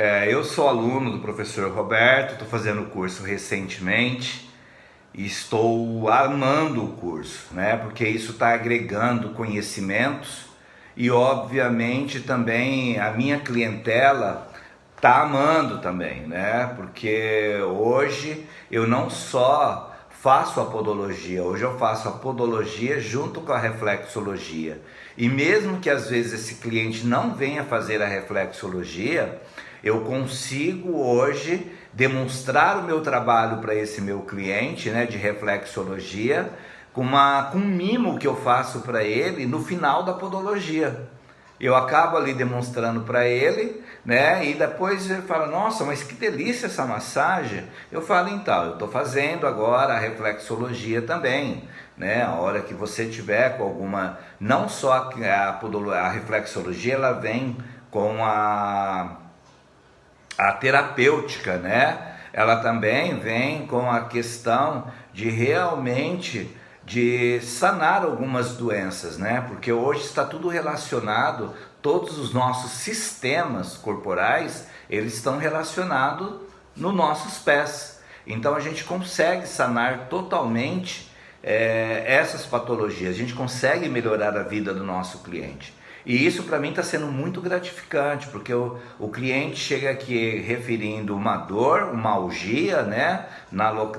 É, eu sou aluno do professor Roberto, estou fazendo o curso recentemente e estou amando o curso, né? Porque isso está agregando conhecimentos e, obviamente, também a minha clientela está amando também, né? Porque hoje eu não só faço a podologia, hoje eu faço a podologia junto com a reflexologia. E mesmo que às vezes esse cliente não venha fazer a reflexologia, eu consigo hoje demonstrar o meu trabalho para esse meu cliente, né, de reflexologia, com uma com um mimo que eu faço para ele no final da podologia. Eu acabo ali demonstrando para ele, né? E depois ele fala: Nossa, mas que delícia essa massagem. Eu falo: Então, eu estou fazendo agora a reflexologia também, né? A hora que você tiver com alguma. Não só a, a, a reflexologia, ela vem com a, a terapêutica, né? Ela também vem com a questão de realmente de sanar algumas doenças, né? Porque hoje está tudo relacionado, todos os nossos sistemas corporais, eles estão relacionados nos nossos pés. Então a gente consegue sanar totalmente é, essas patologias, a gente consegue melhorar a vida do nosso cliente. E isso para mim está sendo muito gratificante, porque o, o cliente chega aqui referindo uma dor, uma algia, né? Na, no,